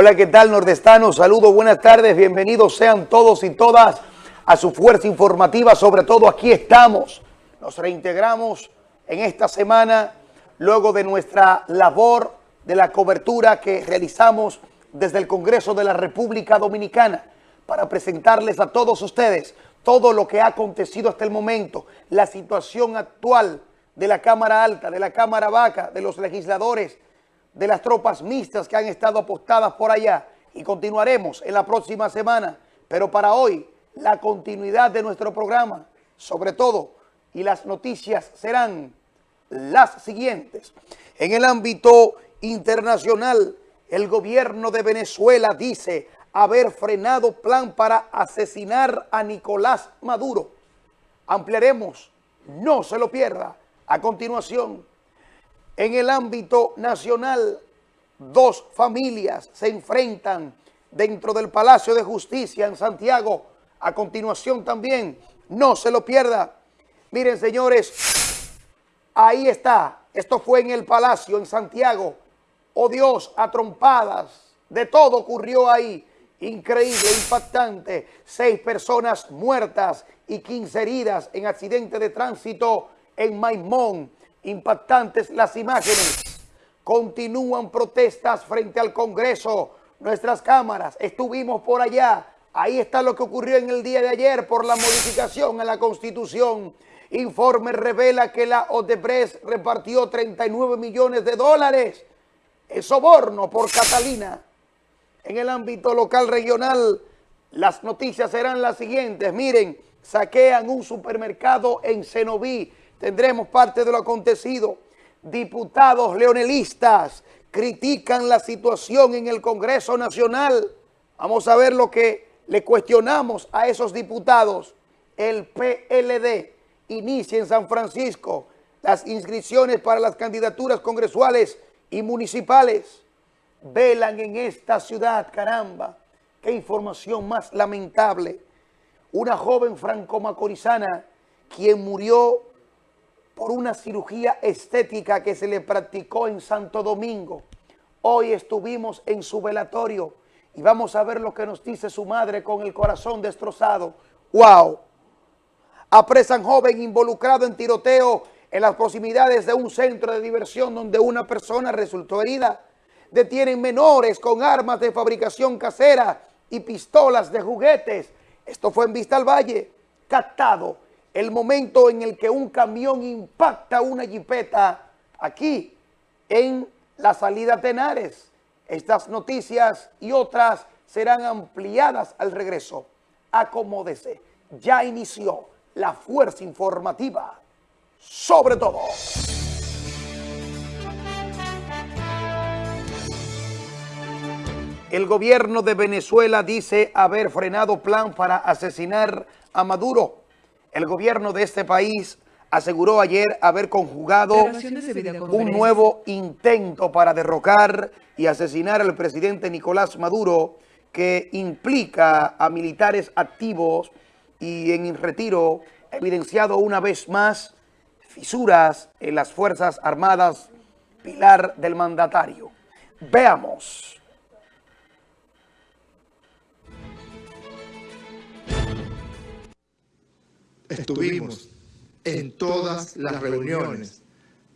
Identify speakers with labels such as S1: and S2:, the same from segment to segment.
S1: Hola, ¿qué tal, nordestanos? Saludos, buenas tardes, bienvenidos sean todos y todas a su fuerza informativa. Sobre todo, aquí estamos. Nos reintegramos en esta semana luego de nuestra labor de la cobertura que realizamos desde el Congreso de la República Dominicana para presentarles a todos ustedes todo lo que ha acontecido hasta el momento, la situación actual de la Cámara Alta, de la Cámara Baja, de los legisladores, de las tropas mixtas que han estado apostadas por allá y continuaremos en la próxima semana. Pero para hoy, la continuidad de nuestro programa, sobre todo, y las noticias serán las siguientes. En el ámbito internacional, el gobierno de Venezuela dice haber frenado plan para asesinar a Nicolás Maduro. Ampliaremos, no se lo pierda. A continuación, en el ámbito nacional, dos familias se enfrentan dentro del Palacio de Justicia en Santiago. A continuación también, no se lo pierda. Miren, señores, ahí está. Esto fue en el Palacio, en Santiago. Oh Dios, a trompadas. De todo ocurrió ahí. Increíble, impactante. Seis personas muertas y 15 heridas en accidente de tránsito en Maimón impactantes las imágenes. Continúan protestas frente al Congreso. Nuestras cámaras, estuvimos por allá. Ahí está lo que ocurrió en el día de ayer por la modificación a la Constitución. Informe revela que la Odebrecht repartió 39 millones de dólares en soborno por Catalina. En el ámbito local regional, las noticias serán las siguientes. Miren, saquean un supermercado en Cenoví tendremos parte de lo acontecido. Diputados leonelistas critican la situación en el Congreso Nacional. Vamos a ver lo que le cuestionamos a esos diputados. El PLD inicia en San Francisco las inscripciones para las candidaturas congresuales y municipales. Velan en esta ciudad, caramba, qué información más lamentable. Una joven franco-macorizana quien murió por una cirugía estética que se le practicó en Santo Domingo. Hoy estuvimos en su velatorio y vamos a ver lo que nos dice su madre con el corazón destrozado. ¡Wow! Apresan joven involucrado en tiroteo en las proximidades de un centro de diversión donde una persona resultó herida. Detienen menores con armas de fabricación casera y pistolas de juguetes. Esto fue en Vista al Valle, captado el momento en el que un camión impacta una jipeta aquí en la salida Tenares. Estas noticias y otras serán ampliadas al regreso. Acomódese, ya inició la fuerza informativa sobre todo. El gobierno de Venezuela dice haber frenado plan para asesinar a Maduro. El gobierno de este país aseguró ayer haber conjugado un nuevo intento para derrocar y asesinar al presidente Nicolás Maduro que implica a militares activos y en retiro, evidenciado una vez más fisuras en las Fuerzas Armadas, pilar del mandatario. Veamos.
S2: Estuvimos en todas las reuniones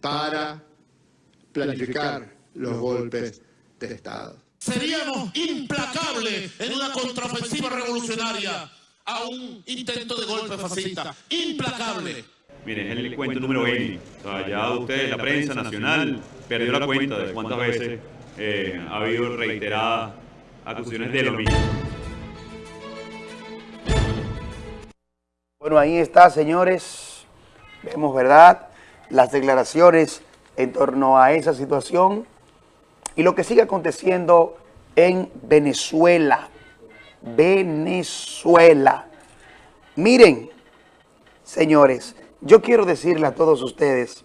S2: para planificar los golpes de Estado.
S3: Seríamos implacables en una contraofensiva revolucionaria a un intento de golpe fascista. Implacable.
S4: Miren, es el cuento número 20. O sea, ya usted, la prensa nacional, perdió la cuenta de cuántas veces eh, ha habido reiteradas acusaciones de lo mismo.
S1: Ahí está, señores. Vemos, ¿verdad?, las declaraciones en torno a esa situación y lo que sigue aconteciendo en Venezuela. Venezuela. Miren, señores, yo quiero decirle a todos ustedes,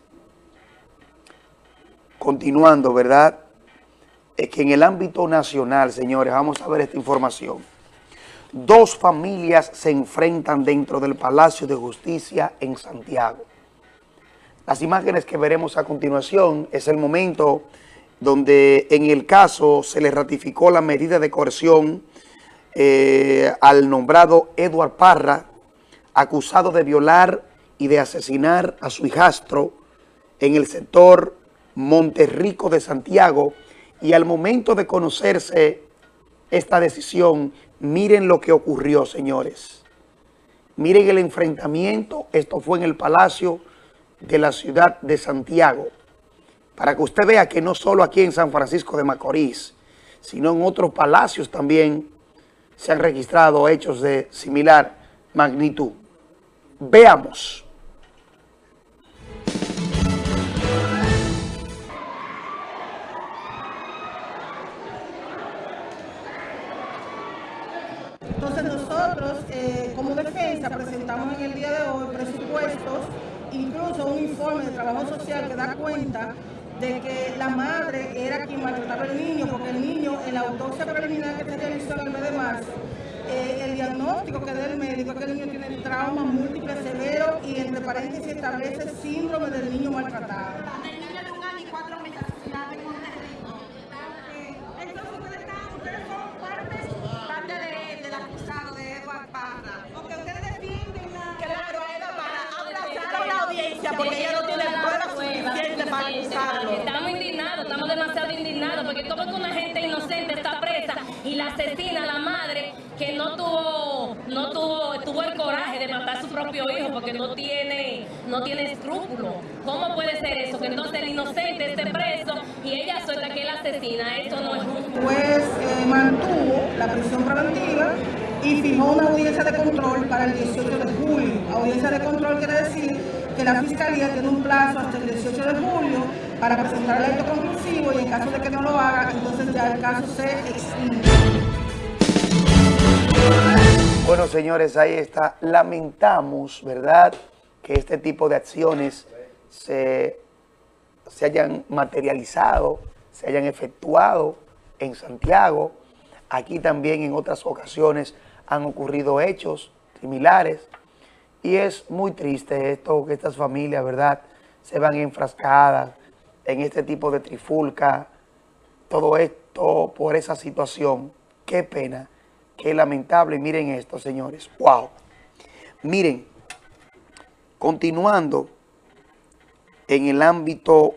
S1: continuando, ¿verdad?, es que en el ámbito nacional, señores, vamos a ver esta información. Dos familias se enfrentan dentro del Palacio de Justicia en Santiago. Las imágenes que veremos a continuación es el momento donde en el caso se le ratificó la medida de coerción eh, al nombrado Edward Parra, acusado de violar y de asesinar a su hijastro en el sector Monterrico de Santiago y al momento de conocerse esta decisión, miren lo que ocurrió, señores. Miren el enfrentamiento, esto fue en el Palacio de la ciudad de Santiago, para que usted vea que no solo aquí en San Francisco de Macorís, sino en otros palacios también se han registrado hechos de similar magnitud. Veamos.
S5: Presentamos en el día de hoy presupuestos, incluso un informe de trabajo social que da cuenta de que la madre era quien maltrataba al niño, porque el niño, en la autopsia preliminar que se realizó en el mes de marzo, eh, el diagnóstico que da el médico es que el niño tiene trauma múltiple severo y entre paréntesis establece síndrome del niño maltratado.
S6: El niño de un año y cuatro meses asesinado en Monterrico. Entonces ustedes, están, ustedes son parte, parte de, del acusado de Edward Parra. Porque ustedes defienden a... Claro, a Edward Parra. Aplazaron la audiencia porque ella no tiene pruebas suficientes
S7: Estamos indignados, estamos demasiado indignados porque como que una gente inocente está presa y la asesina la madre que no tuvo, no tuvo, tuvo el coraje de matar a su propio hijo porque no tiene, no tiene escrúpulos. ¿Cómo puede ser eso? Que entonces el inocente esté preso y ella suelta que él asesina. Esto no es justo.
S5: Pues eh, mantuvo la prisión preventiva y fijó una audiencia de control para el 18 de julio. Audiencia de control quiere decir que la Fiscalía tiene un plazo hasta el 18 de julio para presentar el acto conclusivo y en caso de que no lo haga, entonces ya el caso se extingue.
S1: Bueno, señores, ahí está. Lamentamos, ¿verdad?, que este tipo de acciones se, se hayan materializado, se hayan efectuado en Santiago. Aquí también en otras ocasiones han ocurrido hechos similares. Y es muy triste esto, que estas familias, ¿verdad?, se van enfrascadas en este tipo de trifulca. Todo esto por esa situación. Qué pena. Qué lamentable. Miren esto, señores. ¡Wow! Miren, continuando en el ámbito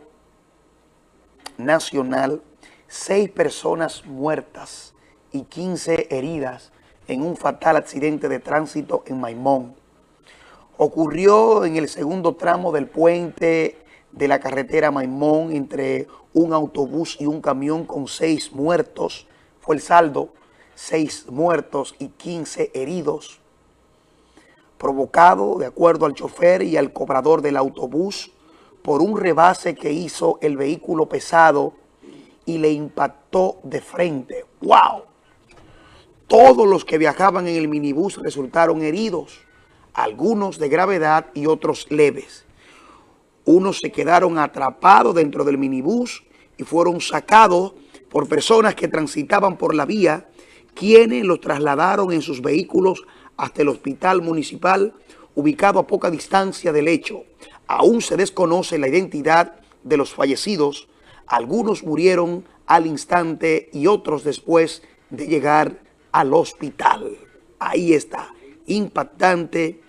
S1: nacional, seis personas muertas y 15 heridas en un fatal accidente de tránsito en Maimón. Ocurrió en el segundo tramo del puente de la carretera Maimón entre un autobús y un camión con seis muertos. Fue el saldo seis muertos y 15 heridos, provocado, de acuerdo al chofer y al cobrador del autobús, por un rebase que hizo el vehículo pesado y le impactó de frente. ¡Wow! Todos los que viajaban en el minibús resultaron heridos, algunos de gravedad y otros leves. Unos se quedaron atrapados dentro del minibús y fueron sacados por personas que transitaban por la vía quienes los trasladaron en sus vehículos hasta el hospital municipal ubicado a poca distancia del hecho. Aún se desconoce la identidad de los fallecidos. Algunos murieron al instante y otros después de llegar al hospital. Ahí está, impactante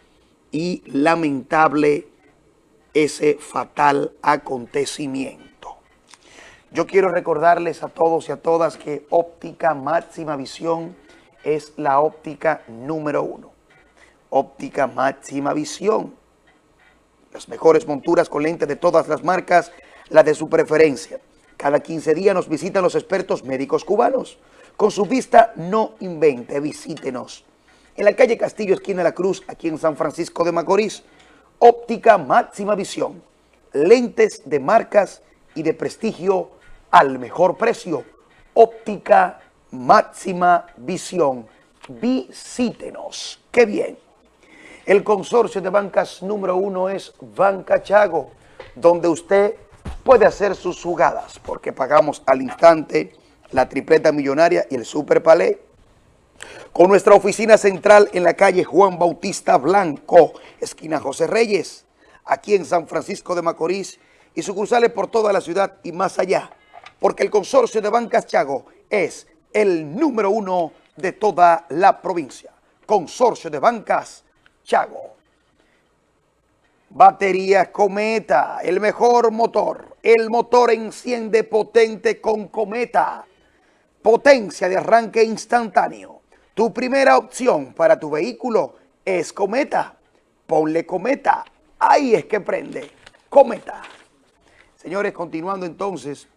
S1: y lamentable ese fatal acontecimiento. Yo quiero recordarles a todos y a todas que óptica máxima visión es la óptica número uno. Óptica máxima visión. Las mejores monturas con lentes de todas las marcas, la de su preferencia. Cada 15 días nos visitan los expertos médicos cubanos. Con su vista no invente, visítenos. En la calle Castillo, esquina de la Cruz, aquí en San Francisco de Macorís. Óptica máxima visión. Lentes de marcas y de prestigio al mejor precio. Óptica máxima visión. Visítenos. ¡Qué bien! El consorcio de bancas número uno es Banca Chago, donde usted puede hacer sus jugadas, porque pagamos al instante la tripleta millonaria y el super palé. Con nuestra oficina central en la calle Juan Bautista Blanco, esquina José Reyes, aquí en San Francisco de Macorís, y sucursales por toda la ciudad y más allá. porque el consorcio de Bancas Chago es el número uno de toda la provincia. Consorcio de Bancas Chago. Baterías Cometa, el mejor motor. El motor enciende potente con Cometa. Potencia de arranque instantáneo. Tu primera opción para tu vehículo es Cometa. Ponle Cometa. Ahí es que prende. Cometa. Señores, continuando entonces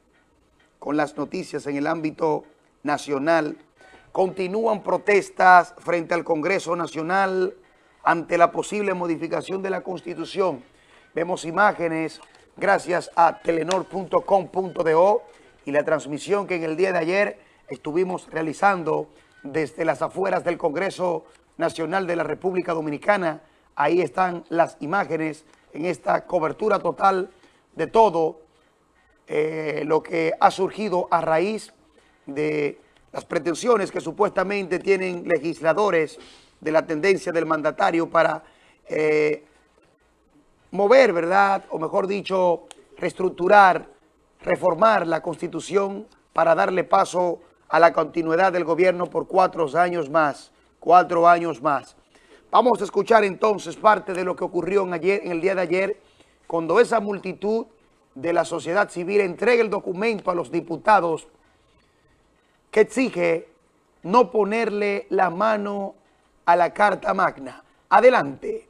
S1: con las noticias en el ámbito nacional, continúan protestas frente al Congreso Nacional ante la posible modificación de la Constitución. Vemos imágenes gracias a telenor.com.do y la transmisión que en el día de ayer estuvimos realizando desde las afueras del Congreso Nacional de la República Dominicana. Ahí están las imágenes en esta cobertura total de todo eh, lo que ha surgido a raíz de las pretensiones que supuestamente tienen legisladores de la tendencia del mandatario para eh, mover, ¿verdad? O mejor dicho, reestructurar, reformar la Constitución para darle paso a la continuidad del gobierno por cuatro años más, cuatro años más. Vamos a escuchar entonces parte de lo que ocurrió en, ayer, en el día de ayer, cuando esa multitud de la sociedad civil entrega el documento a los diputados que exige no ponerle la mano a la Carta Magna. Adelante.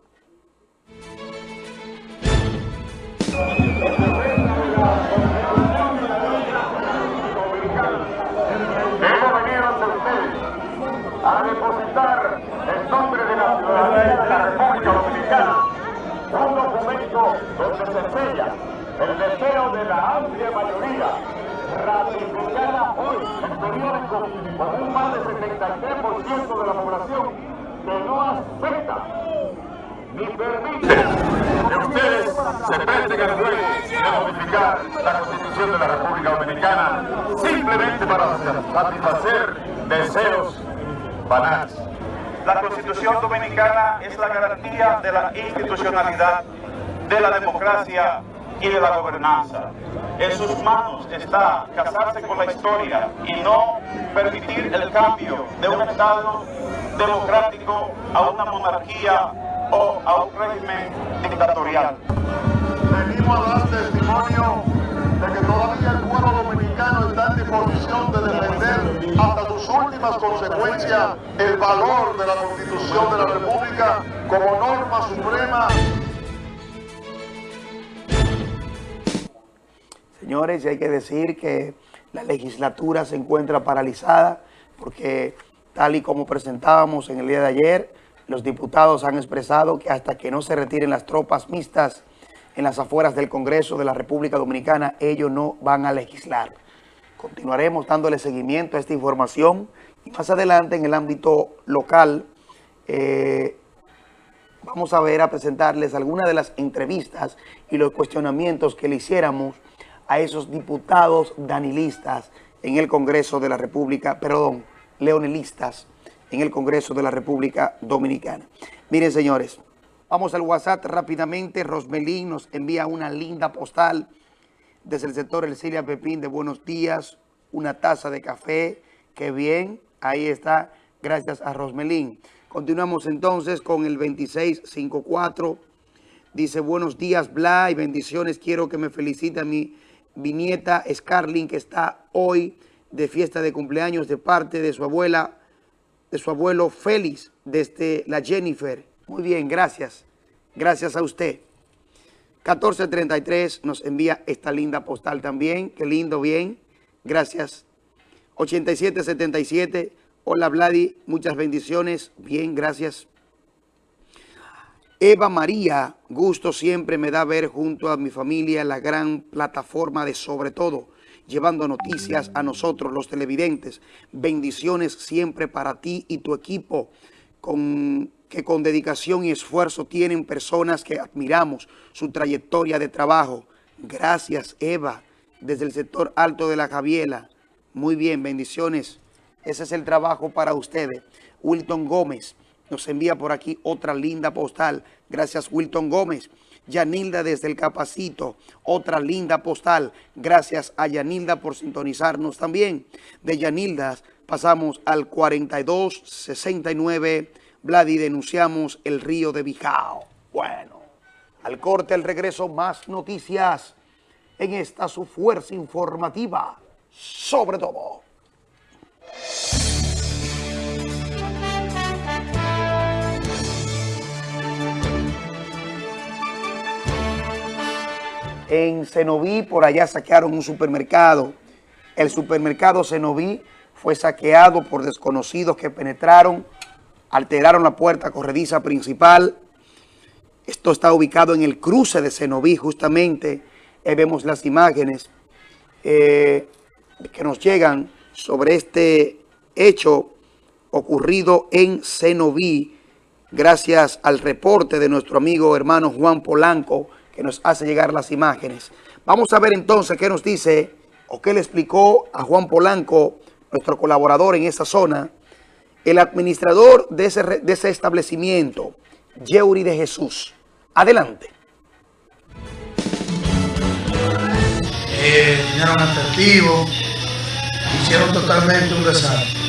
S8: De la amplia mayoría ratificada hoy en periódicos con un más del 73% de la población que no acepta ni permite que ustedes se presten al juego de modificar la Constitución de la República Dominicana simplemente para satisfacer deseos banales.
S9: La Constitución Dominicana es la garantía de la institucionalidad, de la democracia y de la gobernanza. En sus manos está casarse con la historia y no permitir el cambio de un Estado democrático a una monarquía o a un régimen dictatorial.
S8: Venimos a dar testimonio de que todavía el pueblo dominicano está en disposición de defender hasta sus últimas consecuencias el valor de la Constitución de la República como norma suprema.
S1: Señores, hay que decir que la legislatura se encuentra paralizada porque tal y como presentábamos en el día de ayer, los diputados han expresado que hasta que no se retiren las tropas mixtas en las afueras del Congreso de la República Dominicana, ellos no van a legislar. Continuaremos dándole seguimiento a esta información y más adelante en el ámbito local eh, vamos a ver, a presentarles algunas de las entrevistas y los cuestionamientos que le hiciéramos a esos diputados danilistas en el Congreso de la República, perdón, leonelistas en el Congreso de la República Dominicana. Miren, señores, vamos al WhatsApp rápidamente. Rosmelín nos envía una linda postal desde el sector El Cilia Pepín de Buenos Días, una taza de café, qué bien, ahí está, gracias a Rosmelín. Continuamos entonces con el 2654, dice, buenos días, Bla, y bendiciones, quiero que me felicite a mi, mi nieta Scarlin, que está hoy de fiesta de cumpleaños de parte de su abuela, de su abuelo Félix, desde la Jennifer. Muy bien, gracias. Gracias a usted. 1433 nos envía esta linda postal también. Qué lindo, bien. Gracias. 8777. Hola, Vladi. Muchas bendiciones. Bien, gracias. Eva María, gusto siempre me da ver junto a mi familia la gran plataforma de Sobre Todo llevando noticias a nosotros, los televidentes. Bendiciones siempre para ti y tu equipo, que con dedicación y esfuerzo tienen personas que admiramos su trayectoria de trabajo. Gracias, Eva, desde el sector alto de la Javiela. Muy bien, bendiciones. Ese es el trabajo para ustedes. Wilton Gómez nos envía por aquí otra linda postal. Gracias, Wilton Gómez. Yanilda desde el Capacito, otra linda postal. Gracias a Yanilda por sintonizarnos también. De Yanilda pasamos al 4269. Vladi, denunciamos el río de Bijao. Bueno, al corte, al regreso, más noticias en esta su fuerza informativa, sobre todo. En Cenoví, por allá saquearon un supermercado. El supermercado Cenoví fue saqueado por desconocidos que penetraron, alteraron la puerta corrediza principal. Esto está ubicado en el cruce de Cenoví, justamente. Ahí vemos las imágenes eh, que nos llegan sobre este hecho ocurrido en Cenoví, gracias al reporte de nuestro amigo hermano Juan Polanco, que nos hace llegar las imágenes. Vamos a ver entonces qué nos dice o qué le explicó a Juan Polanco, nuestro colaborador en esa zona, el administrador de ese, de ese establecimiento, Yeuri de Jesús. Adelante.
S10: Eh, dinero en efectivo, hicieron totalmente un desastre.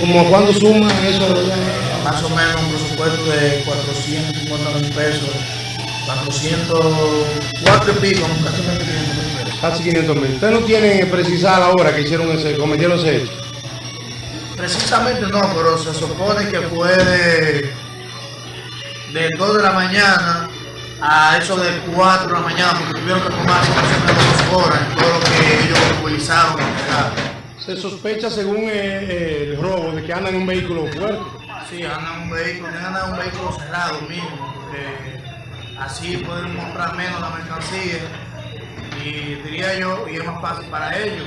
S11: ¿Como cuándo suma eso?
S10: Más o menos un presupuesto de 450 mil pesos 404 y pico, casi 500 mil.
S11: Casi 500 mil. ¿Usted no tiene precisar la hora que hicieron ese, cometieron ese hecho?
S10: Precisamente no, pero se supone que fue de, de 2 de la mañana a eso de 4 de la mañana, porque tuvieron que tomarse más o menos horas en todo lo que ellos utilizaron
S11: Se sospecha, según eh, eh, el robo, de que andan en un vehículo fuerte.
S10: Sí, andan en un vehículo, andan en un vehículo cerrado mismo, así pueden comprar menos la mercancía y diría yo, y es más fácil para ellos.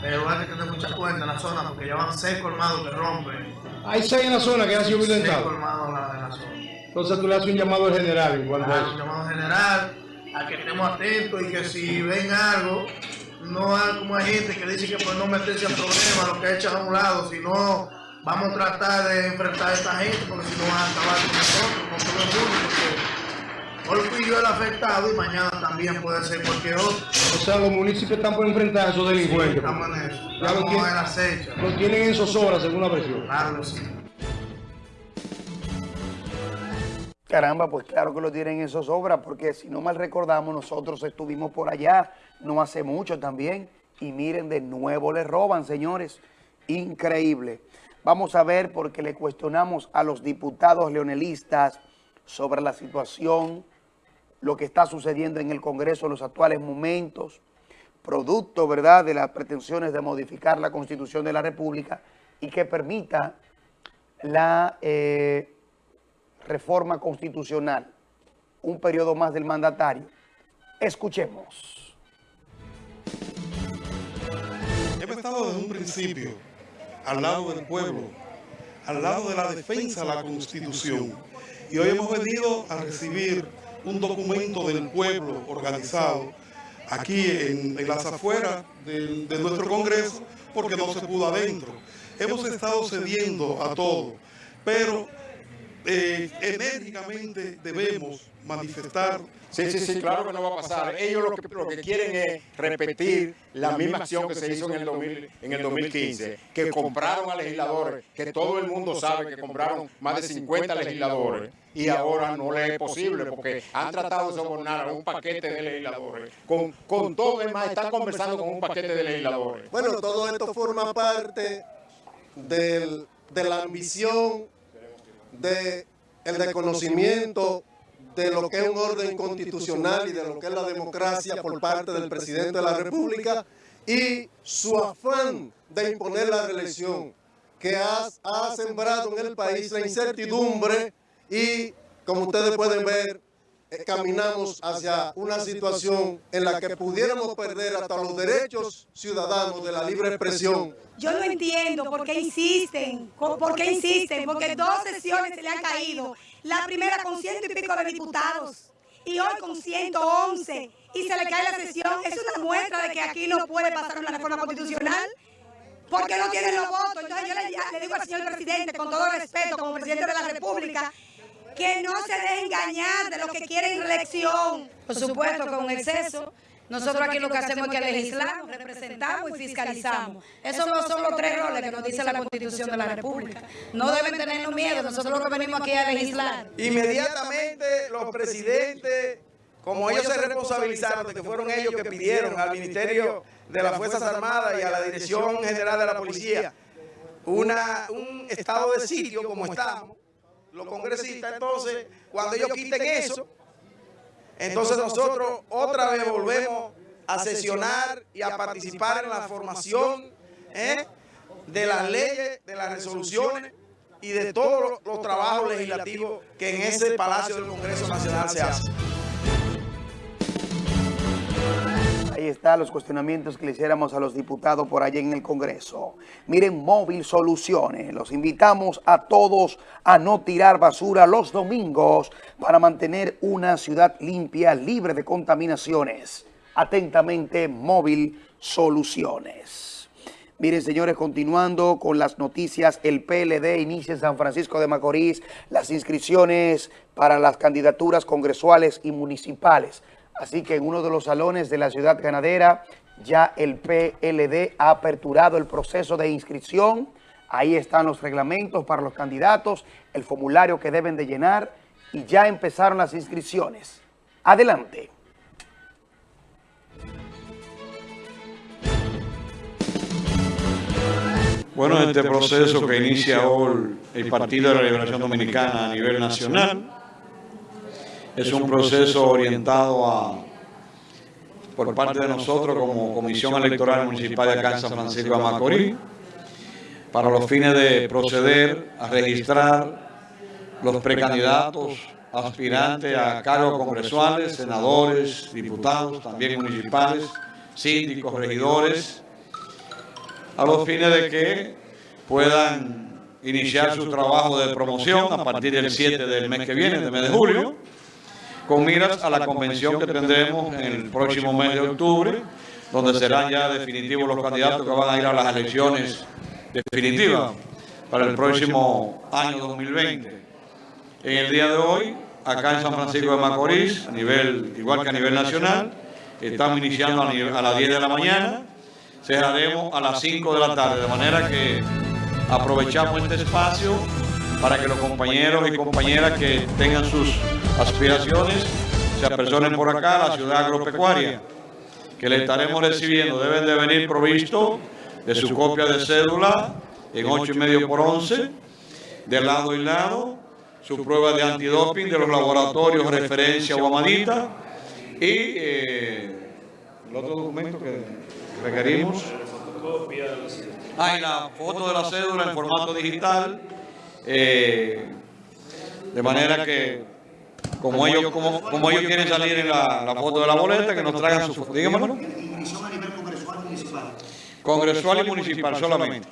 S10: Pero hay que tener mucha cuenta en la zona porque ya van seis colmados que rompen.
S11: Hay seis en la zona que han sido violentados.
S10: Seis colmados en la, en la zona.
S11: Entonces tú le haces un llamado al general en cuanto a eso.
S10: Un llamado general a que estemos atentos y que si ven algo, no hay como hay gente que dice que por no meterse en problemas, lo que echan a un lado, sino vamos a tratar de enfrentar a esta gente porque si no van a acabar con nosotros, con todo el mundo, porque Hoy fui yo el afectado y mañana también puede ser cualquier otro. O
S11: sea, los municipios están por enfrentar a esos delincuentes.
S10: Sí, estamos en eso.
S11: Ya lo tienen, en acecho. Lo tienen en zozobra, según la presión.
S10: Claro sí.
S1: Caramba, pues claro que lo tienen en zozobra, porque si no mal recordamos, nosotros estuvimos por allá no hace mucho también, y miren, de nuevo le roban, señores. Increíble. Vamos a ver, porque le cuestionamos a los diputados leonelistas sobre la situación lo que está sucediendo en el Congreso en los actuales momentos, producto, ¿verdad?, de las pretensiones de modificar la Constitución de la República y que permita la eh, reforma constitucional, un periodo más del mandatario. Escuchemos.
S12: Hemos estado desde un principio al lado del pueblo, al lado de la defensa de la Constitución. Y hoy hemos venido a recibir un documento del pueblo organizado aquí en, las afueras de, nuestro Congreso porque no se pudo adentro. Hemos estado cediendo a todo, pero eh, enérgicamente debemos manifestar.
S13: Sí, sí, sí, claro que no va a pasar. Ellos lo que, lo que quieren es repetir la misma acción que se hizo en el, 2000, en el 2015, que compraron a legisladores, que todo el mundo sabe que compraron más de 50 legisladores y ahora no le es posible porque han tratado de sobornar a un paquete de legisladores. Con, con todo demás están conversando con un paquete de legisladores.
S14: Bueno, todo esto forma parte del, de la ambición de el reconocimiento de lo que es un orden constitucional y de lo que es la democracia por parte del presidente de la República y su afán de imponer la reelección que ha, ha sembrado en el país la incertidumbre y, como ustedes pueden ver, eh, caminamos hacia una situación en la que pudiéramos perder hasta los derechos ciudadanos de la libre expresión.
S15: Yo no entiendo por qué insisten, por qué insisten, porque dos sesiones se le han caído. La primera con ciento y pico de diputados y hoy con 111 y se le cae la sesión. Es una muestra de que aquí no puede pasar una reforma constitucional porque no tienen los votos. Entonces yo le, le digo al señor presidente, con todo respeto, como presidente de la República, que no se dejen engañar de los que quieren reelección.
S16: Por supuesto, con exceso. Nosotros aquí lo que hacemos es que legislamos, representamos y fiscalizamos. Esos no son los tres roles que nos dice la Constitución de la República. No deben tenernos miedo, nosotros lo que venimos aquí a legislar.
S17: Inmediatamente los presidentes, como ellos se responsabilizaron de que fueron ellos que pidieron al Ministerio de las Fuerzas Armadas y a la Dirección General de la Policía una, un estado de sitio como estamos, los congresistas, entonces, cuando ellos quiten eso, entonces nosotros otra vez volvemos a sesionar y a participar en la formación ¿eh? de las leyes, de las resoluciones y de todos los, los trabajos legislativos que en ese Palacio del Congreso Nacional se hacen.
S1: Ahí están los cuestionamientos que le hiciéramos a los diputados por allá en el Congreso. Miren, Móvil Soluciones. Los invitamos a todos a no tirar basura los domingos para mantener una ciudad limpia, libre de contaminaciones. Atentamente, Móvil Soluciones. Miren, señores, continuando con las noticias, el PLD inicia en San Francisco de Macorís las inscripciones para las candidaturas congresuales y municipales. Así que en uno de los salones de la ciudad ganadera ya el PLD ha aperturado el proceso de inscripción. Ahí están los reglamentos para los candidatos, el formulario que deben de llenar y ya empezaron las inscripciones. Adelante.
S18: Bueno, este proceso que inicia hoy el Partido de la Liberación Dominicana a nivel nacional es un proceso orientado a, por parte de nosotros como Comisión Electoral Municipal de acá en San Francisco de Macorís, para los fines de proceder a registrar los precandidatos aspirantes a cargos congresuales, senadores, diputados, también municipales, síndicos, regidores, a los fines de que puedan iniciar su trabajo de promoción a partir del 7 del mes que viene, del mes de julio, con miras a la convención que tendremos en el próximo mes de octubre, donde serán ya definitivos los candidatos que van a ir a las elecciones definitivas para el próximo año 2020. En el día de hoy, acá en San Francisco de Macorís, a nivel, igual que a nivel nacional, estamos iniciando a las 10 de la mañana, cerraremos a las 5 de la tarde, de manera que aprovechamos este espacio para que los compañeros y compañeras que tengan sus aspiraciones se apersonen por acá a la ciudad agropecuaria, que le estaremos recibiendo. Deben de venir provisto de su copia de cédula en 8 y medio por 11, de lado y lado, su prueba de antidoping de los laboratorios referencia o amadita y eh, el otro documento que requerimos. Hay la foto de la cédula en formato digital, eh, de manera que como ellos, como, como ellos quieren salir en la, la, foto de la boleta, que nos traigan su foto. Dígamelo. Congresual y municipal solamente.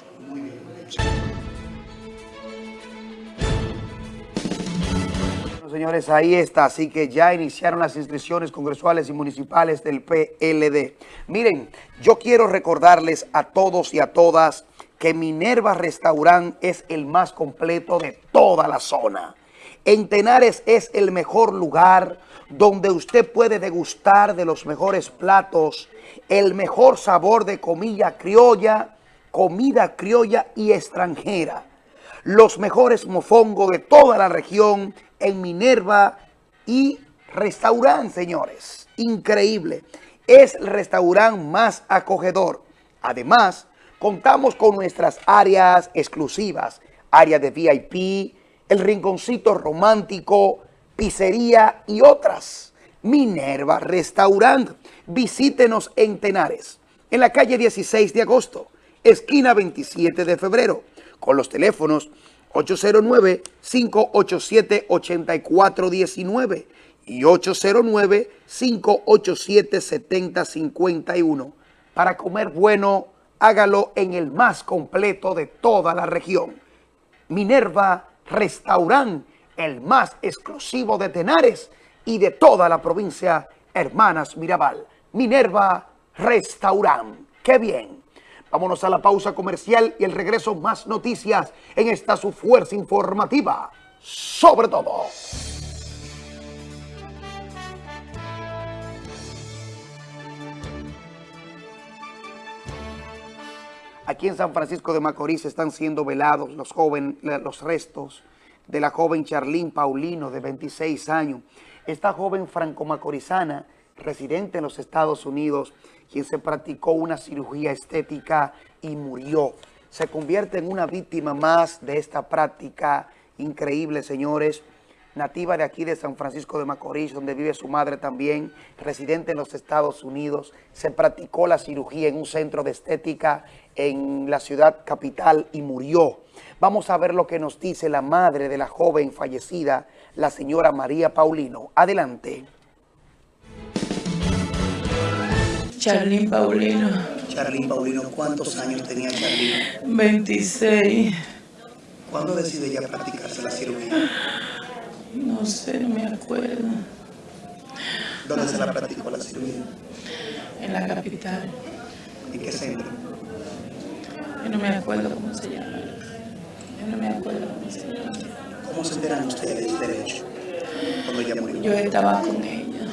S1: señores, ahí está. Así que ya iniciaron las inscripciones congresuales y municipales del PLD. Miren, yo quiero recordarles a todos y a todas que Minerva Restaurant es el más completo de toda la zona. En Tenares es el mejor lugar donde usted puede degustar de los mejores platos, el mejor sabor de comida criolla, comida criolla y extranjera. Los mejores mofongos de toda la región en Minerva y restaurante, señores. Increíble. Es el restaurante más acogedor. Además, contamos con nuestras áreas exclusivas, área de VIP, el rinconcito romántico, pizzería y otras. Minerva Restaurant. Visítenos en Tenares, en la calle 16 de agosto, esquina 27 de febrero, con los teléfonos 809-587-8419 y 809-587-7051. Para comer bueno, hágalo en el más completo de toda la región. Minerva Restaurant, el más exclusivo de Tenares y de toda la provincia Hermanas Mirabal. Minerva Restaurant. ¡Qué bien! Vámonos a la pausa comercial y el regreso más noticias en esta su fuerza informativa. sobre todo. Aquí en San Francisco de Macorís están siendo velados los, joven, los restos de la joven Charlín Paulino, de 26 años. Esta joven franco-macorizana, residente en los Estados Unidos, quien se practicó una cirugía estética y murió. Se convierte en una víctima más de esta práctica increíble, señores, nativa de aquí de San Francisco de Macorís, donde vive su madre también, residente en los Estados Unidos. Se practicó la cirugía en un centro de estética en la ciudad capital y murió. Vamos a ver lo que nos dice la madre de la joven fallecida, la señora María Paulino. Adelante.
S19: Charlín Paulino.
S1: Charlín Paulino, ¿cuántos años tenía Charlín?
S19: 26.
S1: ¿Cuándo decide ella practicarse la cirugía?
S19: No sé, no me acuerdo.
S1: ¿Dónde se la practicó la cirugía?
S19: En la capital.
S1: ¿En qué centro?
S19: Yo no me acuerdo cómo se llama. Yo no me acuerdo cómo se llama.
S1: ¿Cómo se enteran ustedes del hecho? Cuando ella murió.
S19: Yo estaba con ella.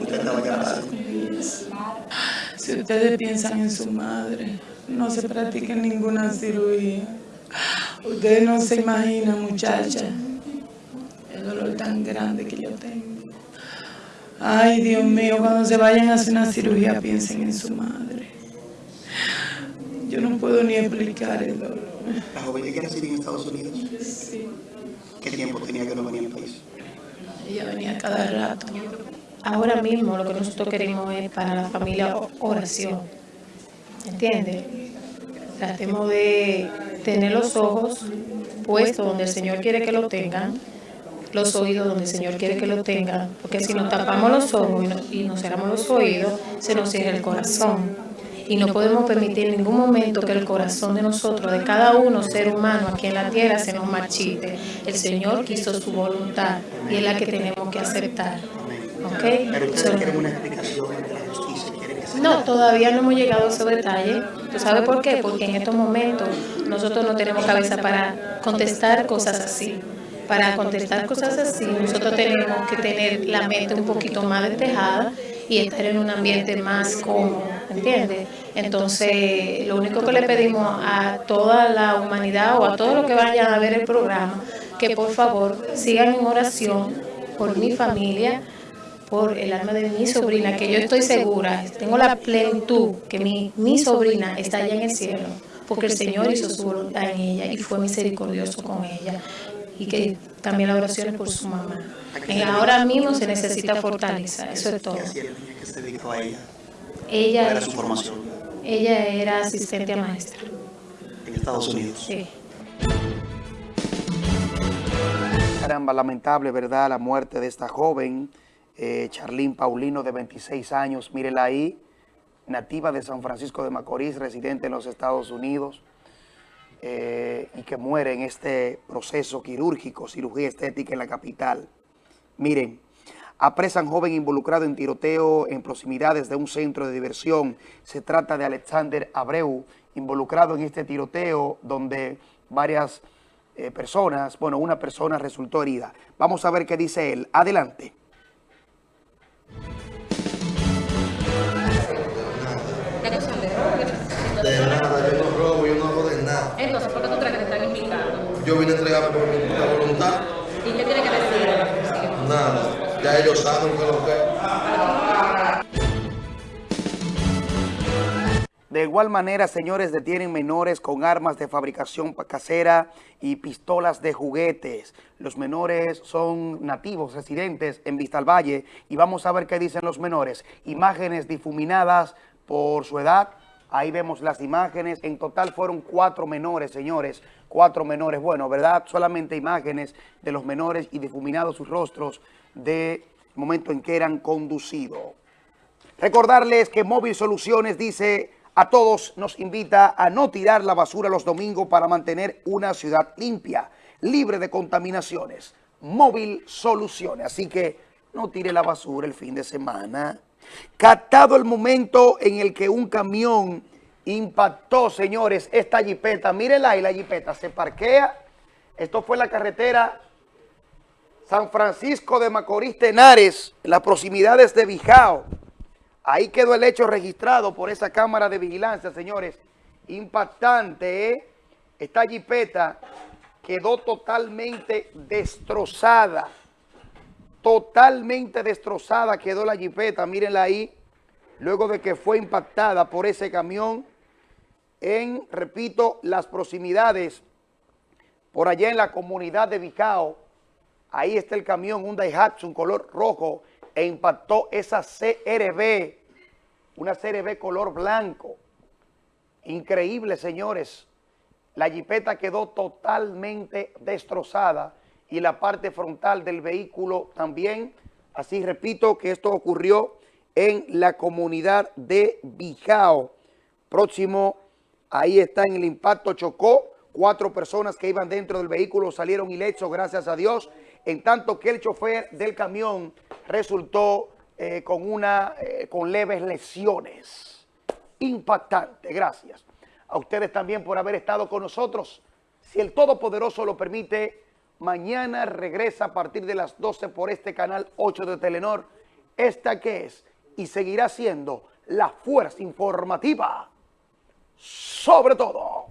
S1: ¿Usted estaba presente?
S19: Si ustedes piensan en su madre, no se practica ninguna cirugía. Ustedes no se imaginan, muchacha, el dolor tan grande que yo tengo. Ay, Dios mío, cuando se vayan a hacer una cirugía, piensen en su madre. Yo no puedo ni explicar el dolor.
S1: ¿La joven que residía en Estados Unidos?
S19: Sí.
S1: ¿Qué tiempo tenía que no venía al país?
S19: Ella venía cada rato.
S7: Ahora mismo lo que nosotros queremos es para la familia oración. ¿Entiendes? Tratemos de tener los ojos puestos donde el Señor quiere que lo tengan, los oídos donde el Señor quiere que lo tengan, porque si nos tapamos los ojos y, no, y nos cerramos los oídos, se nos cierra el corazón. Y no podemos permitir en ningún momento que el corazón de nosotros, de cada uno ser humano aquí en la tierra, se nos marchite. El Señor quiso su voluntad y es la que tenemos que aceptar. ¿Ok?
S1: Pero ustedes
S7: So-
S1: quieren una explicación ante la justicia, que
S7: no, todavía no hemos llegado a ese detalle. ¿Tú sabes por qué? Porque en estos momentos nosotros no tenemos cabeza para contestar cosas así. Para contestar cosas así, nosotros tenemos que tener la mente un poquito más despejada y estar en un ambiente más cómodo, ¿entiendes? Entonces, lo único que le pedimos a toda la humanidad o a todos los que vayan a ver el programa, que por favor sigan en oración por mi familia, por el alma de mi sobrina, que yo estoy segura, tengo la plenitud que mi, mi sobrina está allá en el cielo, porque el Señor hizo su voluntad en ella y fue misericordioso con ella. Y que también la oración es por su mamá. En ahora mismo se necesita fortaleza, eso es todo.
S1: ¿Qué hacía la niña que se dedicó a ella? ¿Cuál
S7: Ella,
S1: era su formación?
S7: ella era asistente a maestra.
S1: En Estados Unidos.
S7: Sí.
S1: Caramba, lamentable, ¿verdad? La muerte de esta joven, eh, Charlín Paulino, de 26 años. Mírela ahí, nativa de San Francisco de Macorís, residente en los Estados Unidos, eh, y que muere en este proceso quirúrgico, cirugía estética en la capital. Miren, apresan joven involucrado en tiroteo en proximidades de un centro de diversión. Se trata de Alexander Abreu, involucrado en este tiroteo donde varias eh, personas, bueno, una persona resultó herida. Vamos a ver qué dice él. Adelante.
S14: Yo vine a entregarme por mi puta voluntad.
S7: ¿Y qué tiene que decir?
S14: Nada. Ya ellos saben que lo que
S1: De igual manera, señores, detienen menores con armas de fabricación casera y pistolas de juguetes. Los menores son nativos, residentes en Vista al Valle. Y vamos a ver qué dicen los menores. Imágenes difuminadas por su edad. Ahí vemos las imágenes. En total fueron cuatro menores, señores. Cuatro menores. Bueno, ¿verdad? Solamente imágenes de los menores y difuminados sus rostros de momento en que eran conducidos. Recordarles que Móvil Soluciones dice a todos, nos invita a no tirar la basura los domingos para mantener una ciudad limpia, libre de contaminaciones. Móvil Soluciones. Así que no tire la basura el fin de semana. Captado el momento en el que un camión impactó, señores, esta jipeta. Mírenla ahí, la jipeta se parquea Esto fue la carretera San Francisco de Macorís Tenares, en las proximidades de Bijao. Ahí quedó el hecho registrado por esa cámara de vigilancia, señores. Impactante, ¿eh? Esta jipeta quedó totalmente destrozada. Totalmente destrozada quedó la jipeta, mírenla ahí. Luego de que fue impactada por ese camión en, repito, las proximidades, por allá en la comunidad de Vicao. Ahí está el camión, un Daihatsu, un color rojo, e impactó esa CRB, una CRB color blanco. Increíble, señores. La jipeta quedó totalmente destrozada y la parte frontal del vehículo también. Así repito que esto ocurrió en la comunidad de Bijao. Próximo, ahí está en el impacto, chocó. Cuatro personas que iban dentro del vehículo salieron ilesos, gracias a Dios. En tanto que el chofer del camión resultó eh, con, una, eh, con leves lesiones. Impactante, gracias. A ustedes también por haber estado con nosotros. Si el Todopoderoso lo permite, mañana regresa a partir de las 12 por este canal 8 de Telenor. Esta que es y seguirá siendo la fuerza informativa sobre todo.